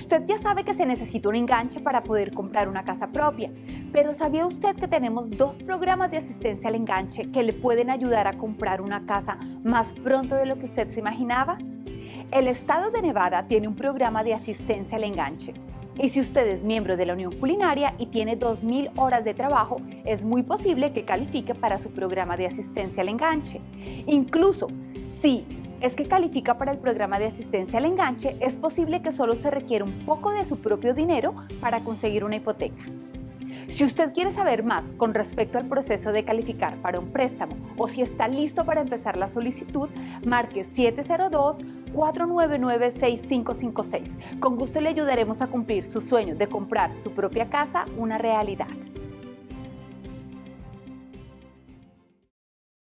Usted ya sabe que se necesita un enganche para poder comprar una casa propia, pero ¿sabía usted que tenemos dos programas de asistencia al enganche que le pueden ayudar a comprar una casa más pronto de lo que usted se imaginaba? El estado de Nevada tiene un programa de asistencia al enganche. Y si usted es miembro de la Unión Culinaria y tiene 2.000 horas de trabajo, es muy posible que califique para su programa de asistencia al enganche. Incluso si es que califica para el programa de asistencia al enganche, es posible que solo se requiera un poco de su propio dinero para conseguir una hipoteca. Si usted quiere saber más con respecto al proceso de calificar para un préstamo o si está listo para empezar la solicitud, marque 702-499-6556. Con gusto le ayudaremos a cumplir su sueño de comprar su propia casa una realidad.